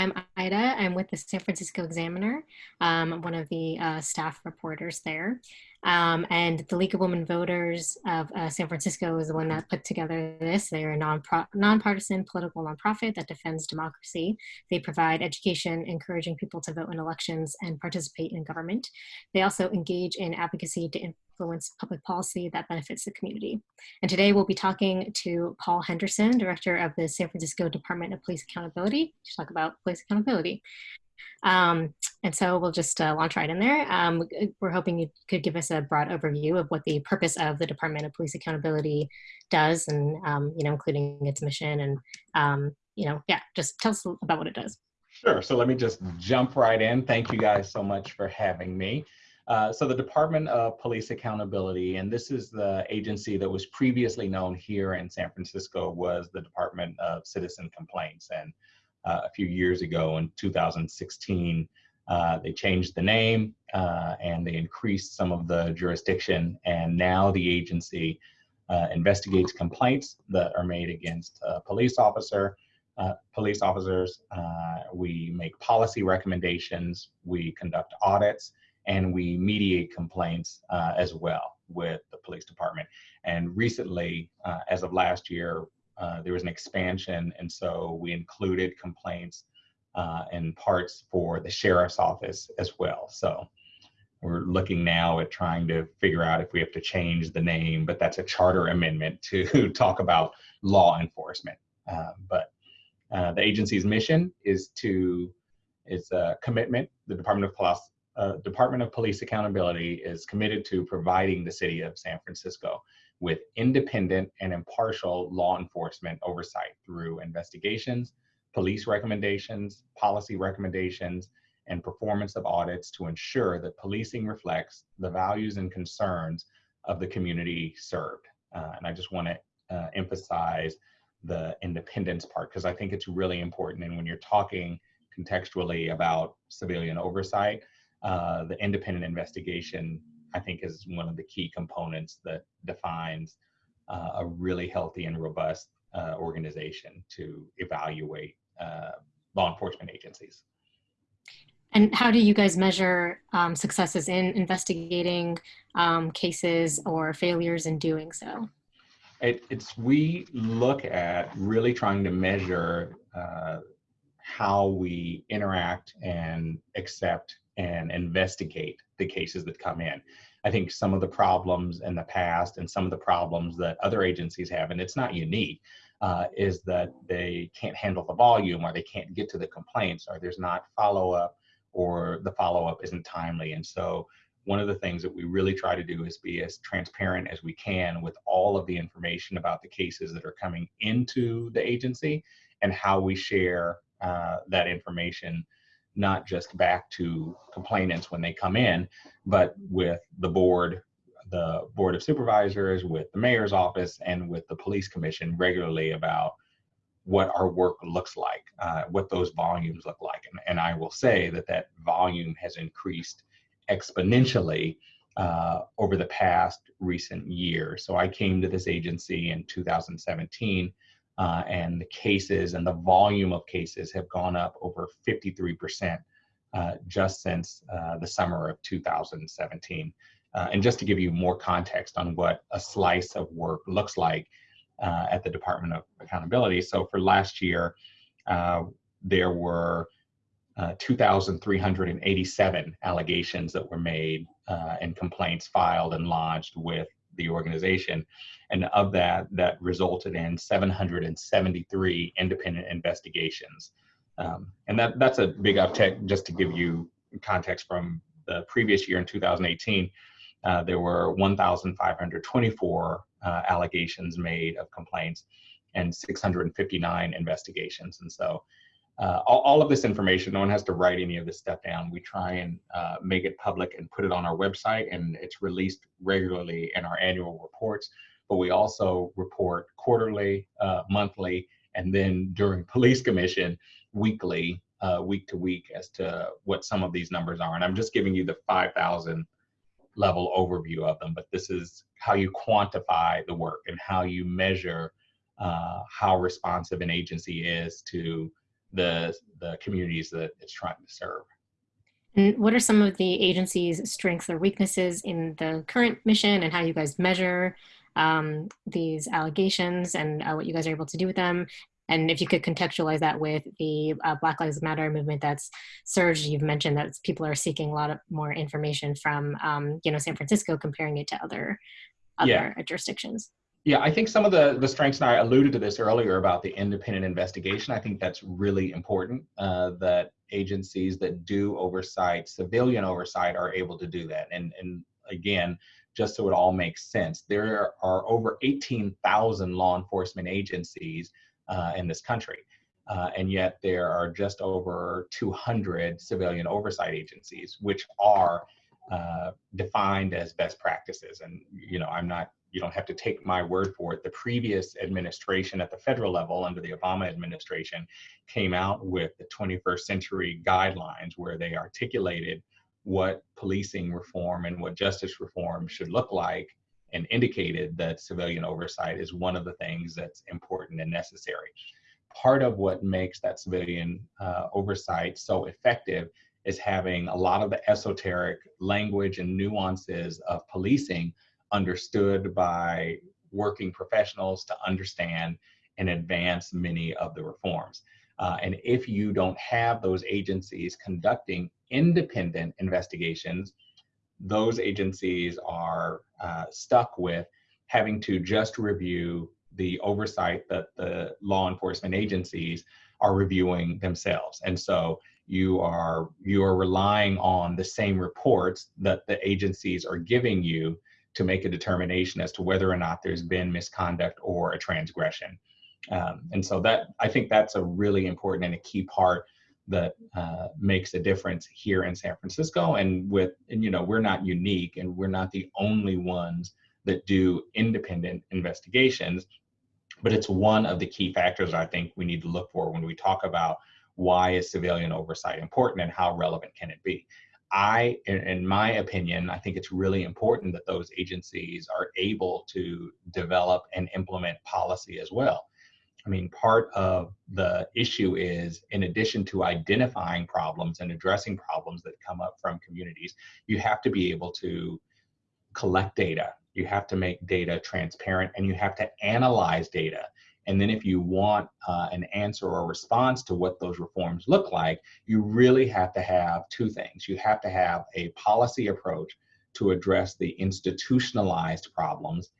I'm Ida. I'm with the San Francisco Examiner. Um, I'm one of the uh, staff reporters there. Um, and the League of Women Voters of uh, San Francisco is the one that put together this. They're a non nonpartisan political nonprofit that defends democracy. They provide education, encouraging people to vote in elections and participate in government. They also engage in advocacy to influence public policy that benefits the community. And today we'll be talking to Paul Henderson, Director of the San Francisco Department of Police Accountability, to talk about police accountability. Um, and so we'll just uh, launch right in there. Um, we're hoping you could give us a broad overview of what the purpose of the Department of Police Accountability does and, um, you know, including its mission and, um, you know, yeah, just tell us about what it does. Sure, so let me just jump right in. Thank you guys so much for having me. Uh, so the Department of Police Accountability, and this is the agency that was previously known here in San Francisco, was the Department of Citizen Complaints. And uh, a few years ago in 2016, uh, they changed the name uh, and they increased some of the jurisdiction. And now the agency uh, investigates complaints that are made against police officer, uh, police officers. Uh, we make policy recommendations, we conduct audits, and we mediate complaints as well with the police department. And recently, as of last year, uh, there was an expansion, and so we included complaints uh, and parts for the sheriff's office as well. So we're looking now at trying to figure out if we have to change the name, but that's a charter amendment to talk about law enforcement. Uh, but uh, the agency's mission is to is a commitment. The Department of Police, uh, Department of Police Accountability is committed to providing the city of San Francisco with independent and impartial law enforcement oversight through investigations, police recommendations, policy recommendations, and performance of audits to ensure that policing reflects the values and concerns of the community served. Uh, and I just want to uh, emphasize the independence part because I think it's really important. And when you're talking contextually about civilian oversight, uh, the independent investigation I think is one of the key components that defines uh, a really healthy and robust uh, organization to evaluate uh, law enforcement agencies. And how do you guys measure um, successes in investigating um, cases or failures in doing so? It, it's we look at really trying to measure uh, how we interact and accept and investigate the cases that come in. I think some of the problems in the past and some of the problems that other agencies have, and it's not unique, uh, is that they can't handle the volume or they can't get to the complaints or there's not follow up or the follow up isn't timely. And so one of the things that we really try to do is be as transparent as we can with all of the information about the cases that are coming into the agency and how we share uh, that information not just back to complainants when they come in, but with the board, the board of supervisors, with the mayor's office, and with the police commission regularly about what our work looks like, uh, what those volumes look like. And, and, I will say that that volume has increased exponentially uh, over the past recent year. So I came to this agency in 2017 uh, and the cases and the volume of cases have gone up over 53% uh, just since uh, the summer of 2017. Uh, and just to give you more context on what a slice of work looks like uh, at the Department of Accountability. So for last year, uh, there were 2,387 allegations that were made and complaints filed and lodged with the organization. And of that, that resulted in 773 independent investigations. Um, and that, that's a big uptick, just to give you context from the previous year in 2018, uh, there were 1,524 uh, allegations made of complaints and 659 investigations. And so uh, all, all, of this information, no one has to write any of this stuff down. We try and uh, make it public and put it on our website, and it's released regularly in our annual reports. But we also report quarterly, uh, monthly, and then during police commission, weekly, uh, week to week, as to what some of these numbers are. And I'm just giving you the 5,000 level overview of them, but this is how you quantify the work and how you measure uh, how responsive an agency is to the, the communities that it's trying to serve. And what are some of the agency's strengths or weaknesses in the current mission and how you guys measure um, these allegations and uh, what you guys are able to do with them? And if you could contextualize that with the uh, Black Lives Matter movement that's surged, you've mentioned that people are seeking a lot of more information from, um, you know, San Francisco, comparing it to other, other yeah. jurisdictions. Yeah, I think some of the, the strengths, and I alluded to this earlier about the independent investigation. I think that's really important uh, that agencies that do oversight, civilian oversight, are able to do that. And, and again, just so it all makes sense, there are over 18,000 law enforcement agencies uh, in this country. Uh, and yet there are just over 200 civilian oversight agencies, which are uh, defined as best practices. And, you know, I'm not you don't have to take my word for it. The previous administration at the federal level under the Obama administration came out with the 21st century guidelines where they articulated what policing reform and what justice reform should look like and indicated that civilian oversight is one of the things that's important and necessary. Part of what makes that civilian uh, oversight so effective is having a lot of the esoteric language and nuances of policing understood by working professionals to understand and advance many of the reforms. Uh, and if you don't have those agencies conducting independent investigations, those agencies are uh, stuck with having to just review the oversight that the law enforcement agencies are reviewing themselves. And so you are you are relying on the same reports that the agencies are giving you to make a determination as to whether or not there's been misconduct or a transgression. Um, and so that I think that's a really important and a key part that uh, makes a difference here in San Francisco. And with, and you know, we're not unique and we're not the only ones that do independent investigations, but it's one of the key factors I think we need to look for when we talk about why is civilian oversight important and how relevant can it be. I, in, my opinion, I think it's really important that those agencies are able to develop and implement policy as well. I mean, part of the issue is in addition to identifying problems and addressing problems that come up from communities, you have to be able to collect data. You have to make data transparent and you have to analyze data and then if you want uh, an answer or response to what those reforms look like, you really have to have two things. You have to have a policy approach to address the institutionalized problems,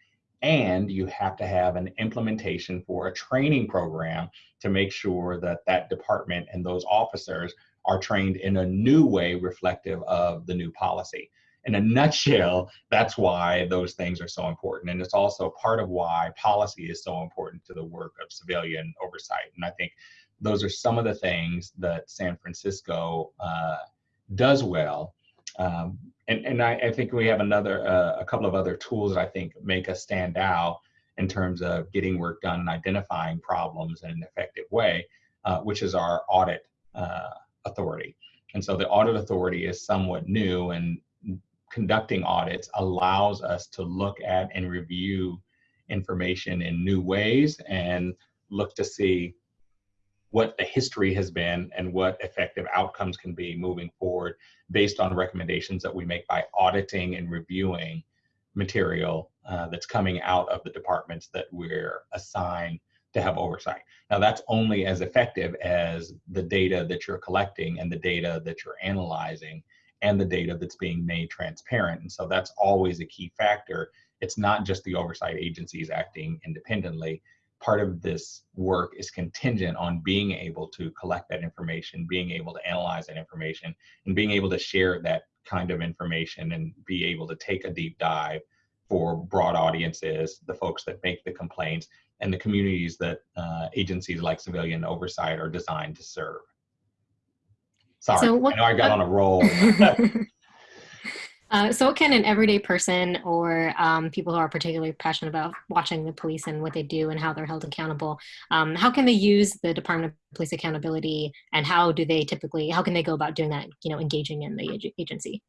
and you have to have an implementation for a training program to make sure that that department and those officers are trained in a new way reflective of the new policy in a nutshell, that's why those things are so important. And it's also part of why policy is so important to the work of civilian oversight. And I think those are some of the things that San Francisco uh, does well. Um, and and I, I, think we have another, uh, a couple of other tools that I think make us stand out in terms of getting work done and identifying problems in an effective way, uh, which is our audit uh, authority. And so the audit authority is somewhat new and conducting audits allows us to look at and review information in new ways and look to see what the history has been and what effective outcomes can be moving forward based on recommendations that we make by auditing and reviewing material uh, that's coming out of the departments that we're assigned to have oversight. Now that's only as effective as the data that you're collecting and the data that you're analyzing and the data that's being made transparent. And so that's always a key factor. It's not just the oversight agencies acting independently. Part of this work is contingent on being able to collect that information, being able to analyze that information, and being able to share that kind of information and be able to take a deep dive for broad audiences, the folks that make the complaints, and the communities that uh, agencies like civilian oversight are designed to serve. Sorry, so what, I know I got uh, on a roll. uh, so what can an everyday person or um, people who are particularly passionate about watching the police and what they do and how they're held accountable, um, how can they use the Department of Police Accountability and how do they typically, how can they go about doing that, you know, engaging in the agency?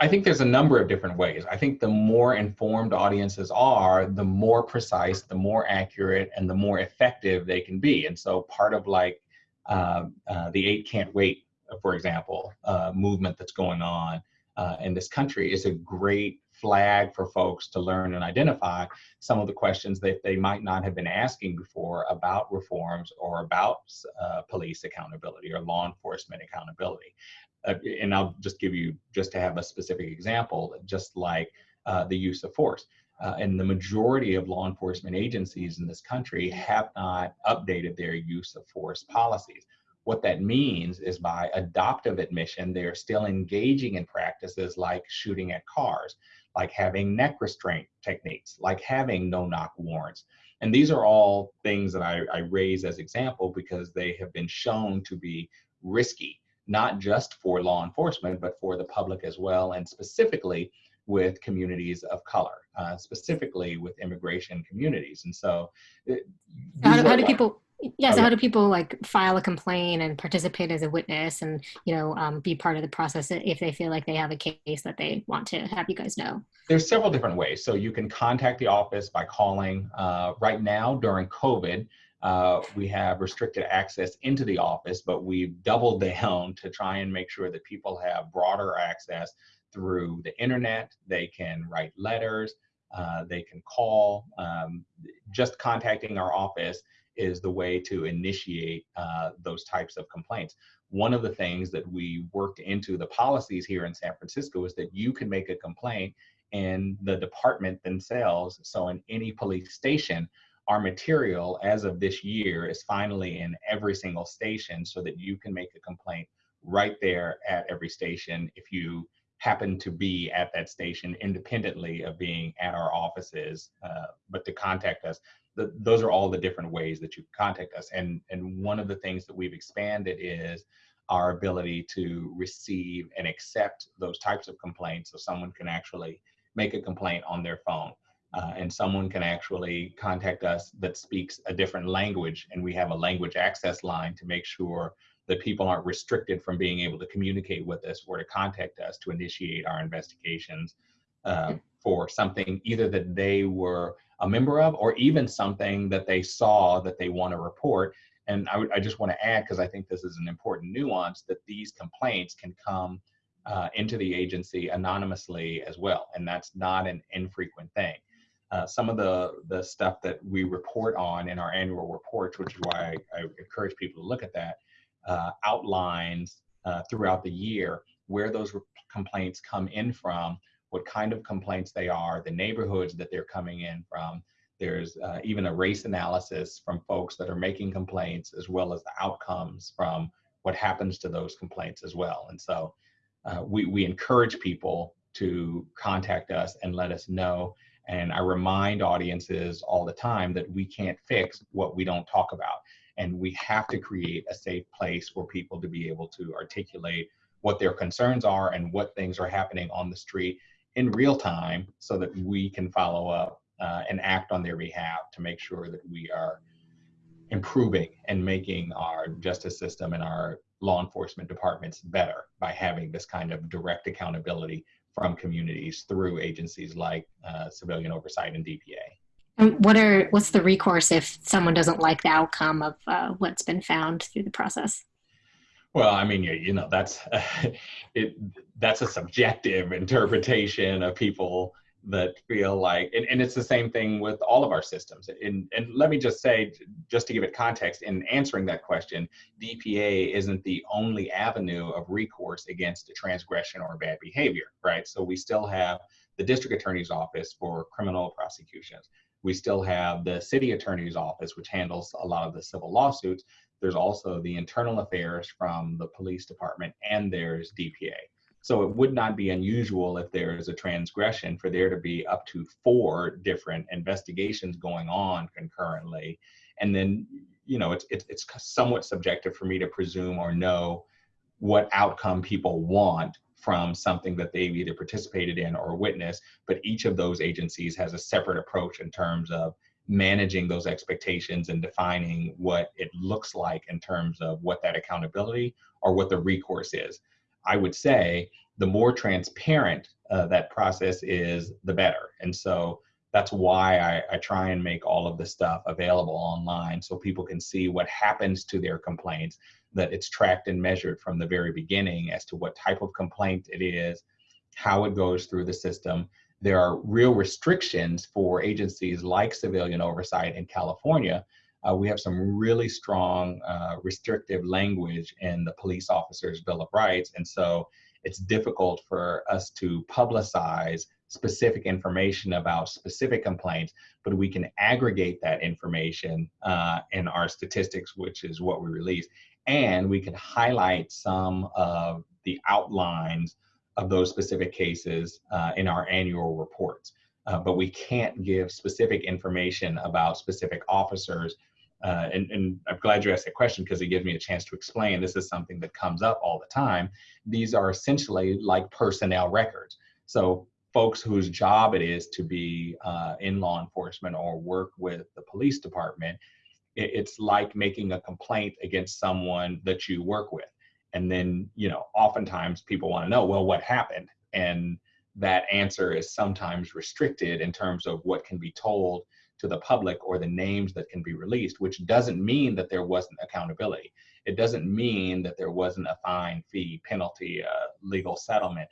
I think there's a number of different ways. I think the more informed audiences are, the more precise, the more accurate, and the more effective they can be. And so part of like uh, uh, the eight can't wait, for example, uh, movement that's going on uh, in this country is a great flag for folks to learn and identify some of the questions that they might not have been asking before about reforms or about uh, police accountability or law enforcement accountability. Uh, and I'll just give you, just to have a specific example, just like uh, the use of force. Uh, and the majority of law enforcement agencies in this country have not updated their use of force policies. What that means is by adoptive admission, they're still engaging in practices like shooting at cars, like having neck restraint techniques, like having no knock warrants. And these are all things that I, I raise as example because they have been shown to be risky, not just for law enforcement, but for the public as well, and specifically with communities of color, uh, specifically with immigration communities. And so, how, do, how do people? Yeah, so how do people like file a complaint and participate as a witness and you know um, be part of the process if they feel like they have a case that they want to have you guys know? There's several different ways. So you can contact the office by calling. Uh, right now during COVID, uh, we have restricted access into the office, but we've doubled down to try and make sure that people have broader access through the internet. They can write letters. Uh, they can call. Um, just contacting our office is the way to initiate uh, those types of complaints. One of the things that we worked into the policies here in San Francisco is that you can make a complaint in the department themselves. So in any police station, our material as of this year is finally in every single station so that you can make a complaint right there at every station if you happen to be at that station independently of being at our offices, uh, but to contact us. The, those are all the different ways that you can contact us. And, and one of the things that we've expanded is our ability to receive and accept those types of complaints. So someone can actually make a complaint on their phone. Uh, and someone can actually contact us that speaks a different language and we have a language access line to make sure that people aren't restricted from being able to communicate with us or to contact us to initiate our investigations uh, for something either that they were a member of or even something that they saw that they want to report. And I, I just want to add, because I think this is an important nuance, that these complaints can come uh, into the agency anonymously as well. And that's not an infrequent thing. Uh, some of the, the stuff that we report on in our annual reports, which is why I, I encourage people to look at that, uh, outlines uh, throughout the year where those complaints come in from, what kind of complaints they are, the neighborhoods that they're coming in from. There's uh, even a race analysis from folks that are making complaints, as well as the outcomes from what happens to those complaints as well. And so uh, we, we encourage people to contact us and let us know. And I remind audiences all the time that we can't fix what we don't talk about and we have to create a safe place for people to be able to articulate what their concerns are and what things are happening on the street in real time so that we can follow up uh, and act on their behalf to make sure that we are improving and making our justice system and our law enforcement departments better by having this kind of direct accountability from communities through agencies like uh, civilian oversight and DPA. And what are what's the recourse if someone doesn't like the outcome of uh, what's been found through the process? Well, I mean, you, you know, that's uh, it. That's a subjective interpretation of people that feel like, and, and it's the same thing with all of our systems. And and let me just say, just to give it context, in answering that question, DPA isn't the only avenue of recourse against a transgression or bad behavior, right? So we still have the district attorney's office for criminal prosecutions we still have the city attorney's office, which handles a lot of the civil lawsuits. There's also the internal affairs from the police department, and there's DPA. So it would not be unusual if there is a transgression for there to be up to four different investigations going on concurrently. And then, you know, it's, it's, it's somewhat subjective for me to presume or know what outcome people want from something that they've either participated in or witnessed, but each of those agencies has a separate approach in terms of managing those expectations and defining what it looks like in terms of what that accountability or what the recourse is. I would say the more transparent uh, that process is, the better. And so that's why I, I try and make all of this stuff available online so people can see what happens to their complaints, that it's tracked and measured from the very beginning as to what type of complaint it is, how it goes through the system. There are real restrictions for agencies like civilian oversight in California. Uh, we have some really strong uh, restrictive language in the police officers' Bill of Rights. And so it's difficult for us to publicize specific information about specific complaints, but we can aggregate that information uh, in our statistics, which is what we release. And we can highlight some of the outlines of those specific cases uh, in our annual reports. Uh, but we can't give specific information about specific officers. Uh, and, and, I'm glad you asked that question because it gives me a chance to explain. This is something that comes up all the time. These are essentially like personnel records. So folks whose job it is to be uh, in law enforcement or work with the police department, it, it's like making a complaint against someone that you work with. And then, you know, oftentimes people want to know, well, what happened? And that answer is sometimes restricted in terms of what can be told to the public or the names that can be released, which doesn't mean that there wasn't accountability. It doesn't mean that there wasn't a fine, fee, penalty, uh, legal settlement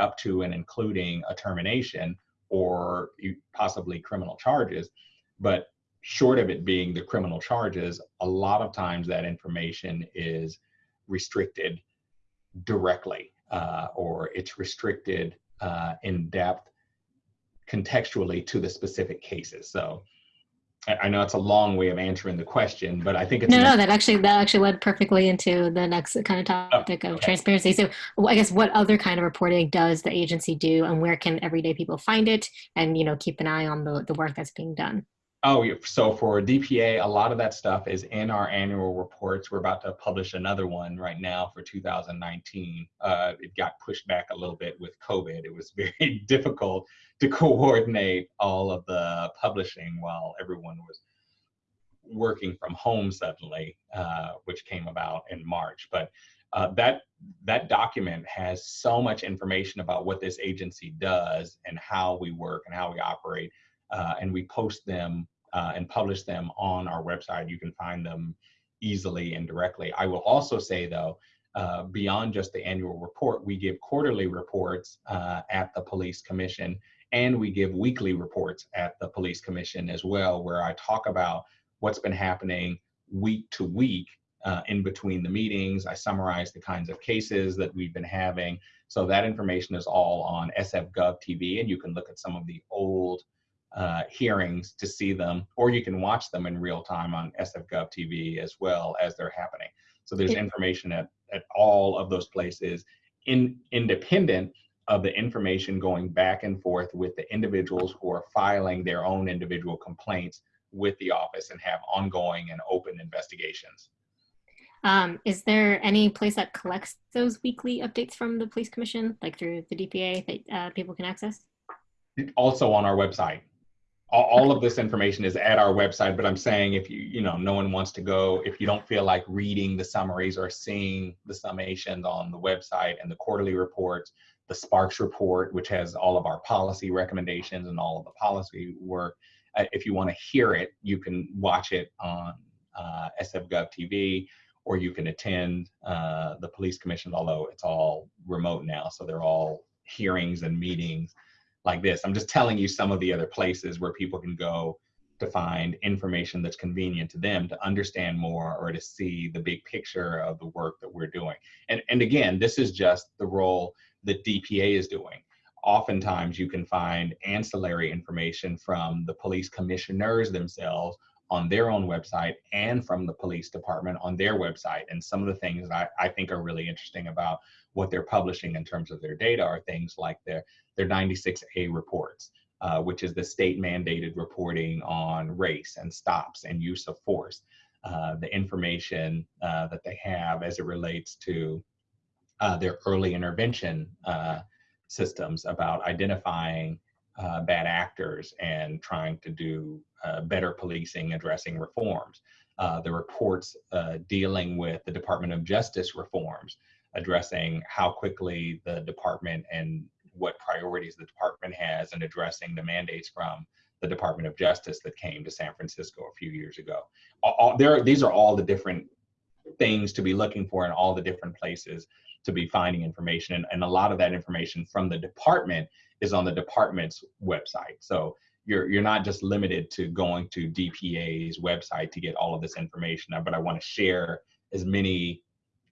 up to and including a termination or possibly criminal charges. But short of it being the criminal charges, a lot of times that information is restricted directly uh, or it's restricted uh, in depth contextually to the specific cases. So I know it's a long way of answering the question, but I think it's no, no. That actually that actually led perfectly into the next kind of topic oh, of okay. transparency. So, I guess what other kind of reporting does the agency do, and where can everyday people find it, and you know keep an eye on the the work that's being done. Oh, so for DPA, a lot of that stuff is in our annual reports. We're about to publish another one right now for 2019. Uh, it got pushed back a little bit with COVID. It was very difficult to coordinate all of the publishing while everyone was working from home suddenly, uh, which came about in March. But uh, that that document has so much information about what this agency does and how we work and how we operate uh, and we post them uh, and publish them on our website. You can find them easily and directly. I will also say though, uh, beyond just the annual report, we give quarterly reports uh, at the police commission and we give weekly reports at the police commission as well, where I talk about what's been happening week to week uh, in between the meetings. I summarize the kinds of cases that we've been having. So that information is all on SF.gov TV, and you can look at some of the old uh, hearings to see them, or you can watch them in real time on SF.gov TV as well as they're happening. So there's information at, at all of those places in independent of the information going back and forth with the individuals who are filing their own individual complaints with the office and have ongoing and open investigations. Um, is there any place that collects those weekly updates from the police commission, like through the DPA that uh, people can access? Also on our website all, of this information is at our website but i'm saying if you you know no one wants to go if you don't feel like reading the summaries or seeing the summations on the website and the quarterly reports the sparks report which has all of our policy recommendations and all of the policy work uh, if you want to hear it you can watch it on uh, sfgov tv or you can attend uh, the police commission although it's all remote now so they're all hearings and meetings like this. I'm just telling you some of the other places where people can go to find information that's convenient to them to understand more or to see the big picture of the work that we're doing. And, and again, this is just the role that DPA is doing. Oftentimes you can find ancillary information from the police commissioners themselves on their own website and from the police department on their website. And some of the things I, I think are really interesting about what they're publishing in terms of their data are things like their, their 96A reports, uh, which is the state mandated reporting on race and stops and use of force. Uh, the information uh, that they have as it relates to uh, their early intervention uh, systems about identifying uh, bad actors and trying to do uh, better policing, addressing reforms. Uh, the reports uh, dealing with the Department of Justice reforms, addressing how quickly the department and what priorities the department has in addressing the mandates from the Department of Justice that came to San Francisco a few years ago. All, all, there, these are all the different things to be looking for in all the different places to be finding information. And, and a lot of that information from the department is on the department's website. So you're, you're not just limited to going to DPA's website to get all of this information, but I want to share as many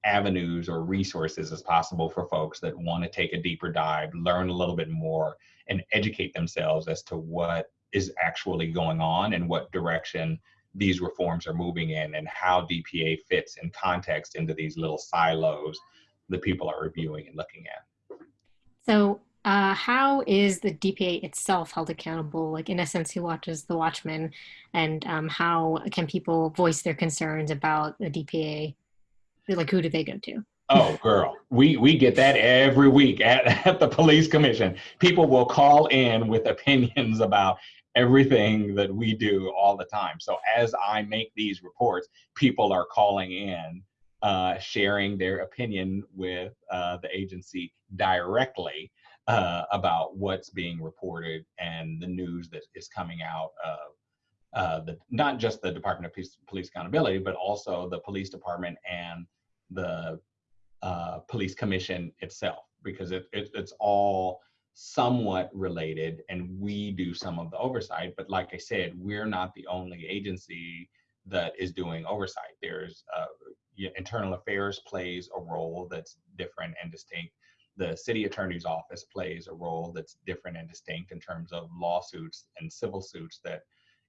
avenues or resources as possible for folks that want to take a deeper dive, learn a little bit more, and educate themselves as to what is actually going on and what direction these reforms are moving in and how DPA fits in context into these little silos that people are reviewing and looking at. So uh, how is the DPA itself held accountable? Like in essence, who watches the Watchmen and um, how can people voice their concerns about the DPA? Like who do they go to? Oh, girl, we we get that every week at, at the police commission. People will call in with opinions about everything that we do all the time. So as I make these reports, people are calling in, uh, sharing their opinion with uh, the agency directly uh, about what's being reported and the news that is coming out of uh, the not just the Department of Police, Police Accountability, but also the police department and the uh, police commission itself, because it, it, it's all somewhat related and we do some of the oversight. But like I said, we're not the only agency that is doing oversight. There's uh, internal affairs plays a role that's different and distinct. The city attorney's office plays a role that's different and distinct in terms of lawsuits and civil suits that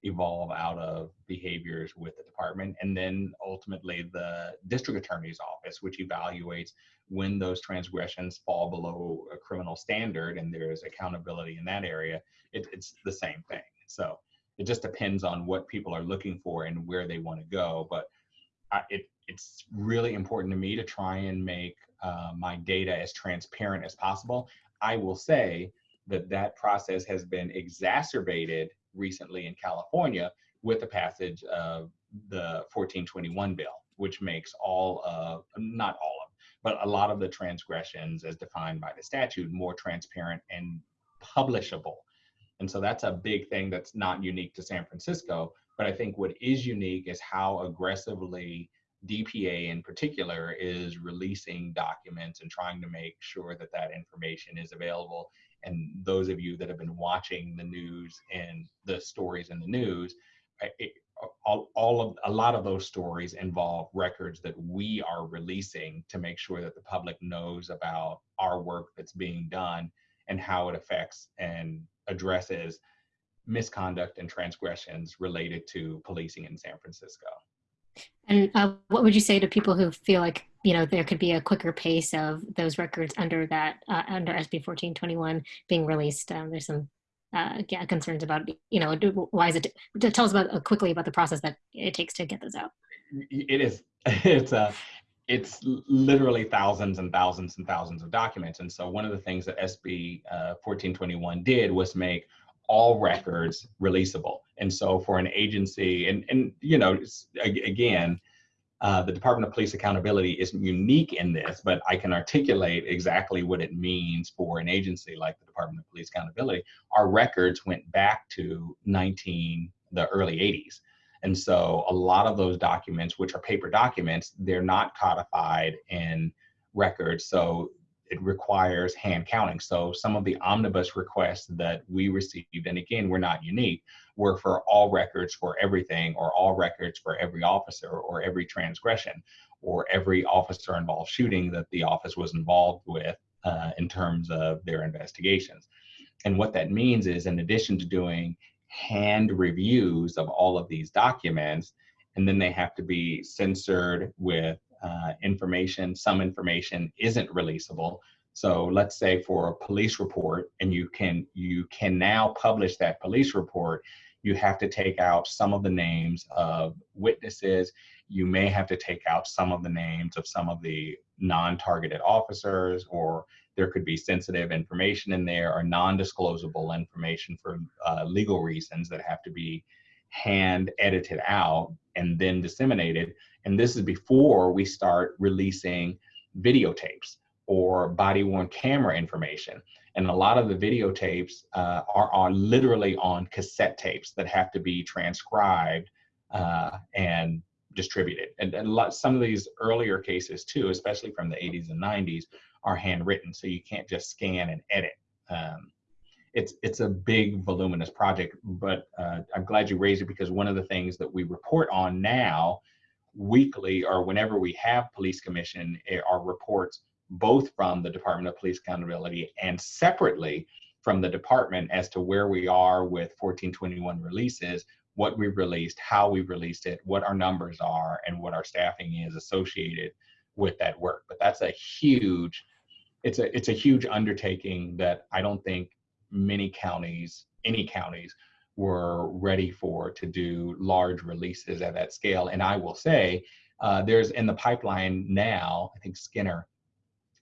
evolve out of behaviors with the department. And then ultimately the district attorney's office, which evaluates when those transgressions fall below a criminal standard and there's accountability in that area, it, it's the same thing. So it just depends on what people are looking for and where they want to go. But I, it, it's really important to me to try and make uh, my data as transparent as possible. I will say that that process has been exacerbated recently in California with the passage of the 1421 bill, which makes all of, not all of, but a lot of the transgressions as defined by the statute more transparent and publishable. And so that's a big thing that's not unique to San Francisco. But I think what is unique is how aggressively DPA in particular is releasing documents and trying to make sure that that information is available and those of you that have been watching the news and the stories in the news, it, all, all of a lot of those stories involve records that we are releasing to make sure that the public knows about our work that's being done and how it affects and addresses misconduct and transgressions related to policing in San Francisco. And uh, what would you say to people who feel like you know there could be a quicker pace of those records under that uh, under SB 1421 being released? Um, there's some uh, yeah, concerns about you know why is it? Tell us about uh, quickly about the process that it takes to get those out. It is it's a it's literally thousands and thousands and thousands of documents. And so one of the things that SB uh, 1421 did was make all records releasable. And so for an agency, and, and you know, again, uh, the Department of Police Accountability isn't unique in this, but I can articulate exactly what it means for an agency like the Department of Police Accountability. Our records went back to 19, the early 80s. And so a lot of those documents, which are paper documents, they're not codified in records. So it requires hand counting. So some of the omnibus requests that we received, and again, we're not unique, were for all records for everything or all records for every officer or every transgression or every officer involved shooting that the office was involved with uh, in terms of their investigations. And what that means is in addition to doing hand reviews of all of these documents, and then they have to be censored with uh, information, some information isn't releasable. So let's say for a police report, and you can you can now publish that police report, you have to take out some of the names of witnesses. You may have to take out some of the names of some of the non-targeted officers, or there could be sensitive information in there or non-disclosable information for uh, legal reasons that have to be hand edited out and then disseminated. And this is before we start releasing videotapes or body worn camera information. And a lot of the videotapes uh, are, are literally on cassette tapes that have to be transcribed uh, and distributed. And, and lot, some of these earlier cases too, especially from the 80s and 90s, are handwritten, so you can't just scan and edit. Um, it's it's a big voluminous project, but uh, I'm glad you raised it because one of the things that we report on now weekly or whenever we have police commission eh, are reports both from the Department of Police Accountability and separately from the department as to where we are with 1421 releases, what we've released, how we've released it, what our numbers are, and what our staffing is associated with that work. But that's a huge, it's a it's a huge undertaking that I don't think many counties, any counties, were ready for to do large releases at that scale. And I will say, uh, there's in the pipeline now, I think Skinner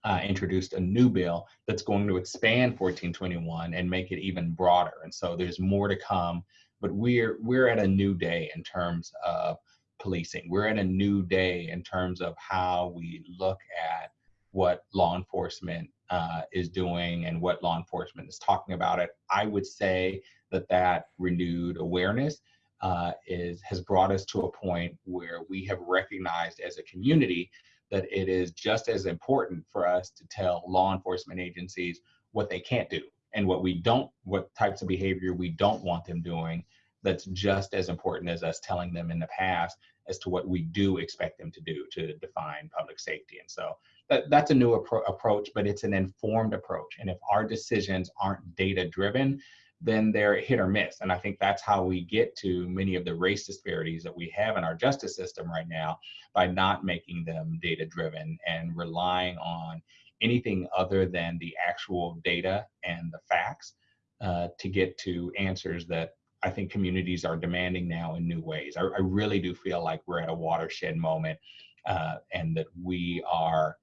uh, introduced a new bill that's going to expand 1421 and make it even broader. And so there's more to come, but we're we're at a new day in terms of policing. We're at a new day in terms of how we look at what law enforcement uh, is doing and what law enforcement is talking about it. I would say that that renewed awareness uh, is has brought us to a point where we have recognized as a community that it is just as important for us to tell law enforcement agencies what they can't do and what we don't, what types of behavior we don't want them doing. That's just as important as us telling them in the past as to what we do expect them to do to define public safety. And so that, that's a new appro approach, but it's an informed approach. And if our decisions aren't data driven, then they're hit or miss. And I think that's how we get to many of the race disparities that we have in our justice system right now by not making them data driven and relying on anything other than the actual data and the facts uh, to get to answers that I think communities are demanding now in new ways. I, I really do feel like we're at a watershed moment uh, and that we are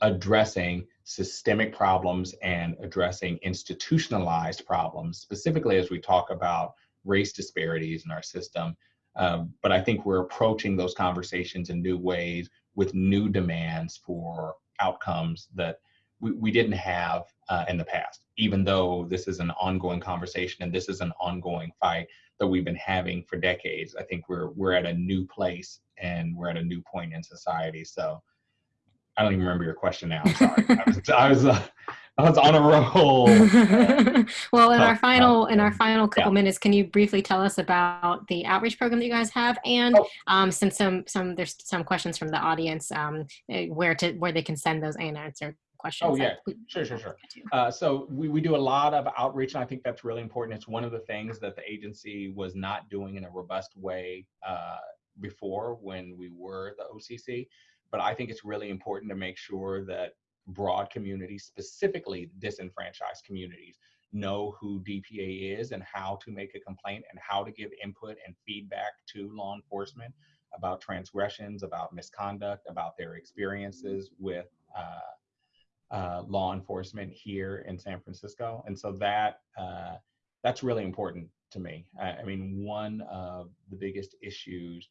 addressing systemic problems and addressing institutionalized problems, specifically as we talk about race disparities in our system. Um, but I think we're approaching those conversations in new ways with new demands for outcomes that we, we didn't have uh, in the past, even though this is an ongoing conversation and this is an ongoing fight that we've been having for decades. I think we're, we're at a new place and we're at a new point in society. So I don't even remember your question now. I'm sorry. I was, I was, uh, I was on a roll. well, in our final in our final couple yeah. minutes, can you briefly tell us about the outreach program that you guys have, and oh. um, since some some there's some questions from the audience, um, eh, where to where they can send those unanswered questions. Oh yeah, sure, sure, sure. Uh, so we, we do a lot of outreach, and I think that's really important. It's one of the things that the agency was not doing in a robust way uh, before when we were the OCC but I think it's really important to make sure that broad communities, specifically disenfranchised communities, know who DPA is and how to make a complaint and how to give input and feedback to law enforcement about transgressions, about misconduct, about their experiences with uh, uh, law enforcement here in San Francisco. And so that uh, that's really important to me. I, I mean, one of the biggest issues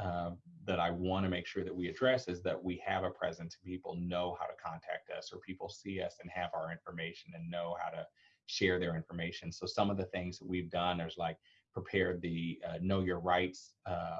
uh, that I want to make sure that we address is that we have a presence. People know how to contact us, or people see us and have our information and know how to share their information. So some of the things that we've done is like prepared the uh, Know Your Rights uh,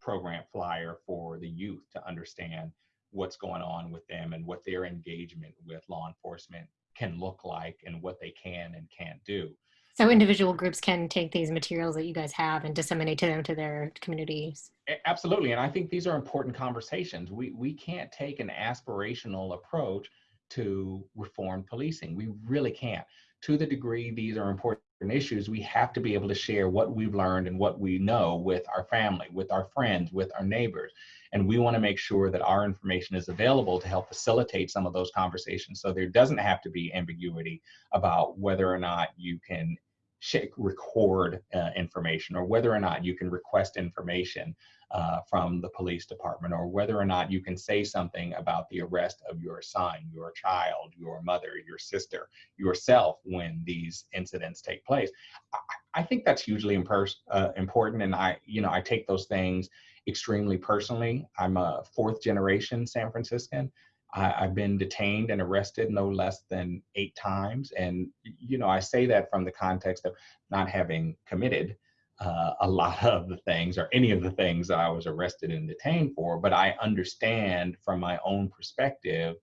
program flyer for the youth to understand what's going on with them and what their engagement with law enforcement can look like and what they can and can't do. So individual groups can take these materials that you guys have and disseminate to them to their communities. Absolutely, and I think these are important conversations. We we can't take an aspirational approach to reform policing. We really can't. To the degree these are important issues, we have to be able to share what we've learned and what we know with our family, with our friends, with our neighbors. And we want to make sure that our information is available to help facilitate some of those conversations so there doesn't have to be ambiguity about whether or not you can record uh, information or whether or not you can request information uh, from the police department or whether or not you can say something about the arrest of your son, your child, your mother, your sister, yourself when these incidents take place. I, I think that's hugely uh, important and I, you know, I take those things extremely personally. I'm a fourth generation San Franciscan I, I've been detained and arrested no less than eight times. And, you know, I say that from the context of not having committed uh, a lot of the things or any of the things that I was arrested and detained for, but I understand from my own perspective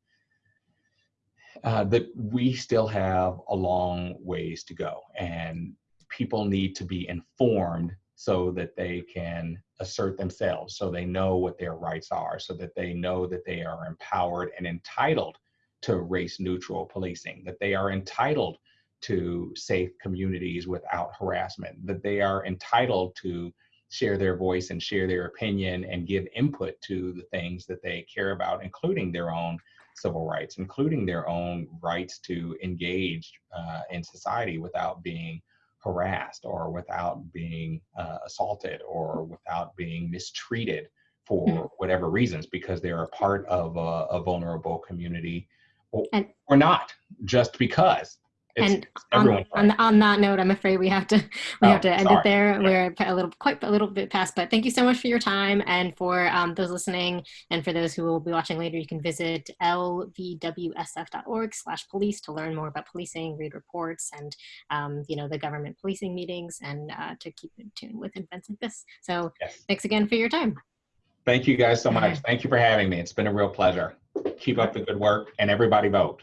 uh, that we still have a long ways to go and people need to be informed so that they can assert themselves, so they know what their rights are, so that they know that they are empowered and entitled to race neutral policing, that they are entitled to safe communities without harassment, that they are entitled to share their voice and share their opinion and give input to the things that they care about, including their own civil rights, including their own rights to engage uh, in society without being harassed or without being uh, assaulted or without being mistreated for mm. whatever reasons because they're a part of a, a vulnerable community or, and, or not just because it's, and on, on, on, that note, I'm afraid we have to we oh, have to end sorry. it there. We're a little quite a little bit past, but thank you so much for your time and for um, those listening and for those who will be watching later. You can visit lvwsf.org/police to learn more about policing, read reports, and um, you know the government policing meetings, and uh, to keep in tune with events like this. So yes. thanks again for your time. Thank you guys so much. Thank you for having me. It's been a real pleasure. Keep up the good work, and everybody vote.